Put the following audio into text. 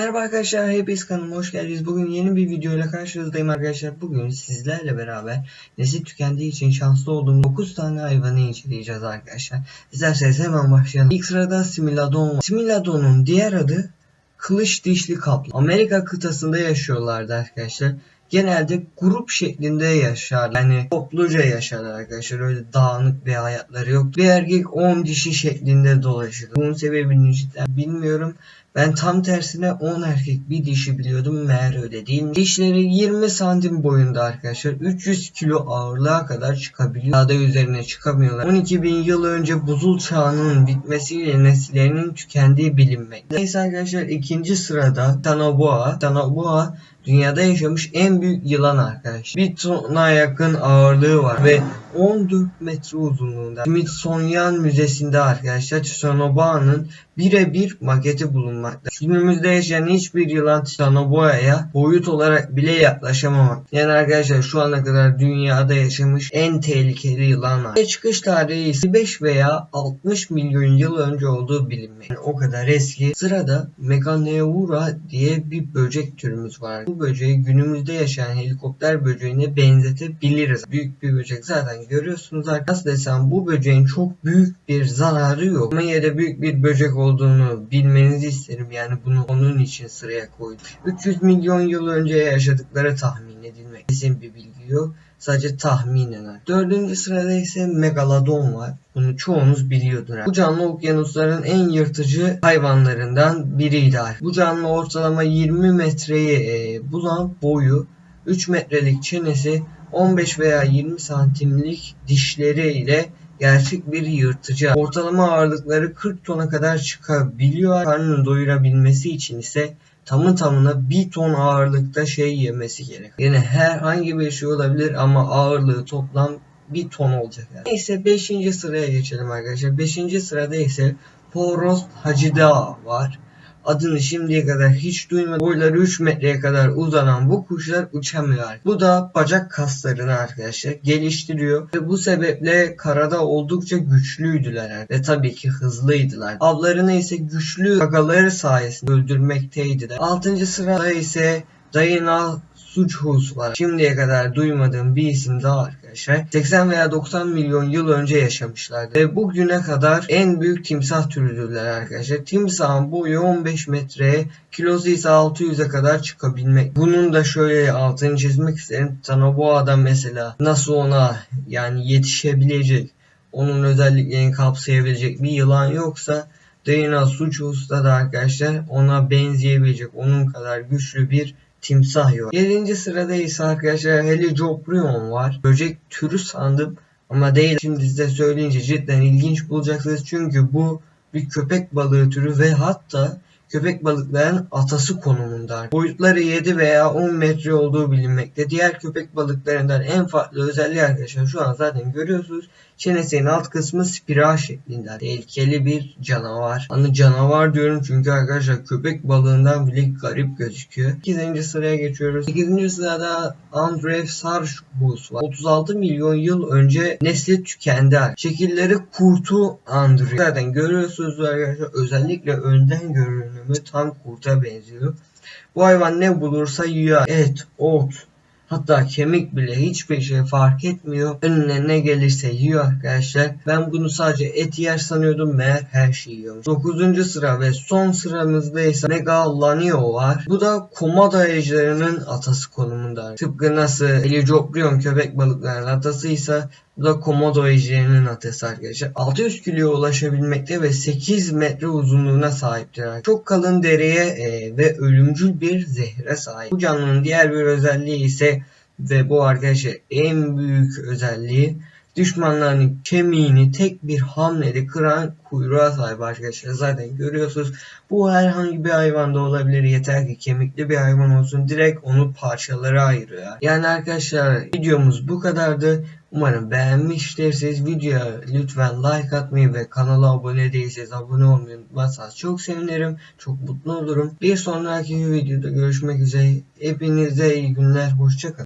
Merhaba arkadaşlar, hepiniz kanalıma hoş geldiniz. Bugün yeni bir video ile karşınızdayım arkadaşlar. Bugün sizlerle beraber nesli tükendiği için şanslı olduğum 9 tane hayvanı inceleyeceğiz arkadaşlar. İsterseniz hemen başlayalım. İlk sırada Similodon var. Similodon'un diğer adı kılıç dişli kaplan. Amerika kıtasında yaşıyorlardı arkadaşlar. Genelde grup şeklinde yaşar. Yani topluca yaşarlar arkadaşlar. Öyle dağınık bir hayatları yok. Bir erkek 10 dişi şeklinde dolaşır. Bunun sebebini cidden bilmiyorum. Ben tam tersine 10 erkek bir dişi biliyordum meğer öyle değil. Dişleri 20 santim boyunda arkadaşlar. 300 kilo ağırlığa kadar çıkabiliyor. Daha da üzerine çıkamıyorlar. 12 bin yıl önce buzul çağının bitmesiyle nesillerinin tükendiği bilinmekte. Neyse arkadaşlar ikinci sırada Tanaboa. Tanaboa dünyada yaşamış en büyük yılan arkadaşlar. Bir tona yakın ağırlığı var ve 14 metre uzunluğunda. Smithsonian Müzesi'nde arkadaşlar Titanoboa'nın birebir maketi bulunmakta. Günümüzde yaşayan hiçbir yılan Titanoboa'ya boyut olarak bile yaklaşamamak. Yani arkadaşlar şu ana kadar dünyada yaşamış en tehlikeli yılan. Ve çıkış tarihi ise 5 veya 60 milyon yıl önce olduğu bilinmekte. Yani o kadar eski. Sırada Meganeura diye bir böcek türümüz var. Bu böceği günümüzde yaşayan helikopter böceğine benzetebiliriz. Büyük bir böcek zaten görüyorsunuz arkadaşlar. Nasıl desem bu böceğin çok büyük bir zararı yok. Ama yine de büyük bir böcek olduğunu bilmenizi isterim. Yani bunu onun için sıraya koydum. 300 milyon yıl önce yaşadıkları tahmin edilmek. Kesin bir bilgi yok. Sadece tahminen. Dördüncü sırada ise Megalodon var. Bunu çoğunuz biliyordur. Bu canlı okyanusların en yırtıcı hayvanlarından biriydi. Bu canlı ortalama 20 metreyi e, bulan boyu, 3 metrelik çenesi, 15 veya 20 santimlik dişleri ile gerçek bir yırtıcı. Ortalama ağırlıkları 40 tona kadar çıkabiliyor. Karnını doyurabilmesi için ise tamı tamına 1 ton ağırlıkta şey yemesi gerek. Yani herhangi bir şey olabilir ama ağırlığı toplam 1 ton olacak. Yani. Neyse 5. sıraya geçelim arkadaşlar. 5. sırada ise Poros Hacida var. Adını şimdiye kadar hiç duymadım. Boyları 3 metreye kadar uzanan bu kuşlar uçamıyor. Bu da bacak kaslarını arkadaşlar geliştiriyor. Ve bu sebeple karada oldukça güçlüydüler. Ve tabii ki hızlıydılar. Avlarını ise güçlü gagaları sayesinde öldürmekteydiler. 6. sırada ise Diana Suchus var. Şimdiye kadar duymadığım bir isim daha arkadaşlar. 80 veya 90 milyon yıl önce yaşamışlardı. Ve bugüne kadar en büyük timsah türüdürler arkadaşlar. Timsahın boyu 15 metreye, kilosu ise 600'e kadar çıkabilmek. Bunun da şöyle altını çizmek isterim. Tanaboa'da mesela nasıl ona yani yetişebilecek, onun özelliklerini kapsayabilecek bir yılan yoksa Diana Suchus'ta da arkadaşlar ona benzeyebilecek, onun kadar güçlü bir timsah yok. 7. sırada ise arkadaşlar Helicoprion var. Böcek türü sandım ama değil. Şimdi size söyleyince cidden ilginç bulacaksınız. Çünkü bu bir köpek balığı türü ve hatta köpek balıklarının atası konumunda. Boyutları 7 veya 10 metre olduğu bilinmekte. Diğer köpek balıklarından en farklı özelliği arkadaşlar şu an zaten görüyorsunuz. Çenesinin alt kısmı spiral şeklinde. Tehlikeli bir canavar. Hani canavar diyorum çünkü arkadaşlar köpek balığından bile garip gözüküyor. 8. sıraya geçiyoruz. 8. sırada Andrew Sarchus var. 36 milyon yıl önce nesli tükendi. Şekilleri kurtu Andrew. Zaten görüyorsunuz arkadaşlar özellikle önden görünümü tam kurta benziyor. Bu hayvan ne bulursa yiyor. Et, ot, Hatta kemik bile hiçbir şey fark etmiyor. Önüne ne gelirse yiyor arkadaşlar. Ben bunu sadece et yer sanıyordum meğer her şeyi yiyormuş. 9. sıra ve son sıramızda ise Megalanio var. Bu da komodo ejderinin atası konumunda. Tıpkı nasıl Helicoprion köpek balıklarının atasıysa da komodo ejderinin atası arkadaşlar. 600 kiloya ulaşabilmekte ve 8 metre uzunluğuna sahiptir. Çok kalın deriye e, ve ölümcül bir zehre sahip. Bu canlının diğer bir özelliği ise ve bu arkadaşlar en büyük özelliği düşmanlarının kemiğini tek bir hamlede kıran kuyruğa sahip arkadaşlar. Zaten görüyorsunuz bu herhangi bir hayvanda olabilir. Yeter ki kemikli bir hayvan olsun. Direkt onu parçalara ayırıyor. Yani arkadaşlar videomuz bu kadardı. Umarım beğenmiştirsiniz. Videoya lütfen like atmayı ve kanala abone değilseniz abone olmayı unutmazsanız çok sevinirim. Çok mutlu olurum. Bir sonraki videoda görüşmek üzere. Hepinize iyi günler. Hoşçakalın.